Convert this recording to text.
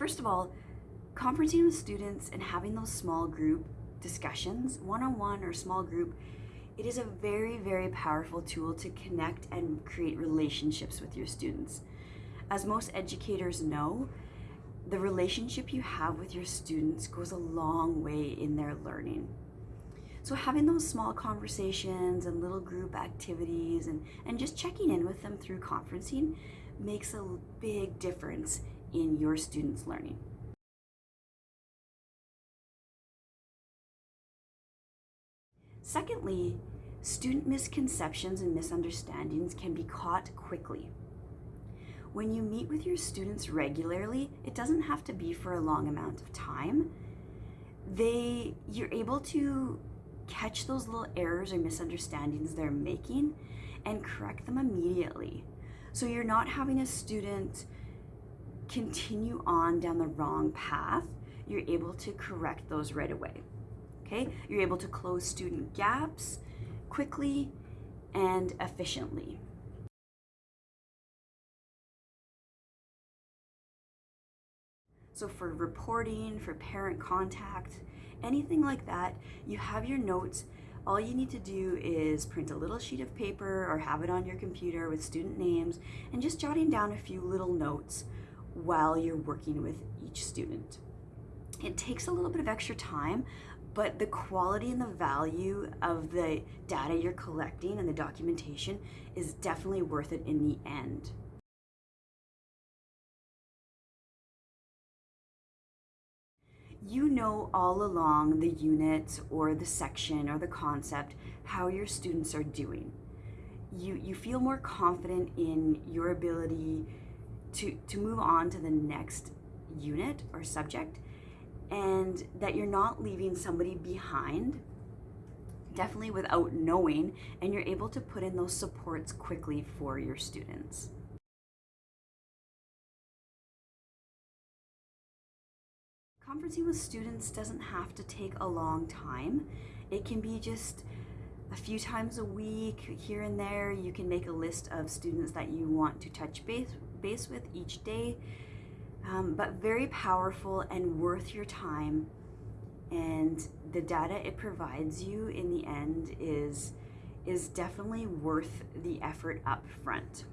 First of all, conferencing with students and having those small group discussions, one-on-one or small group, it is a very, very powerful tool to connect and create relationships with your students. As most educators know, the relationship you have with your students goes a long way in their learning. So having those small conversations and little group activities and, and just checking in with them through conferencing makes a big difference in your students' learning. Secondly, student misconceptions and misunderstandings can be caught quickly. When you meet with your students regularly, it doesn't have to be for a long amount of time. They, you're able to catch those little errors or misunderstandings they're making and correct them immediately. So you're not having a student continue on down the wrong path, you're able to correct those right away. Okay, you're able to close student gaps quickly and efficiently. So for reporting, for parent contact, anything like that, you have your notes. All you need to do is print a little sheet of paper or have it on your computer with student names and just jotting down a few little notes while you're working with each student. It takes a little bit of extra time, but the quality and the value of the data you're collecting and the documentation is definitely worth it in the end. You know all along the unit or the section or the concept how your students are doing. You, you feel more confident in your ability to, to move on to the next unit or subject and that you're not leaving somebody behind definitely without knowing and you're able to put in those supports quickly for your students. Conferencing with students doesn't have to take a long time. It can be just a few times a week, here and there. You can make a list of students that you want to touch base, base with each day um, but very powerful and worth your time. And the data it provides you in the end is, is definitely worth the effort up front.